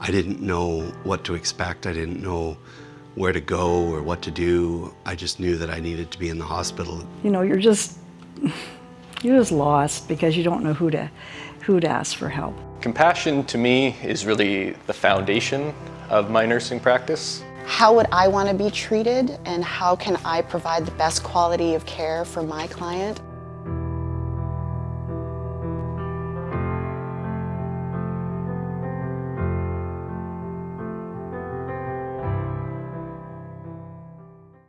I didn't know what to expect. I didn't know where to go or what to do. I just knew that I needed to be in the hospital. You know, you're just, you're just lost because you don't know who to, who to ask for help. Compassion to me is really the foundation of my nursing practice. How would I want to be treated and how can I provide the best quality of care for my client?